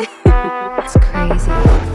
It's crazy.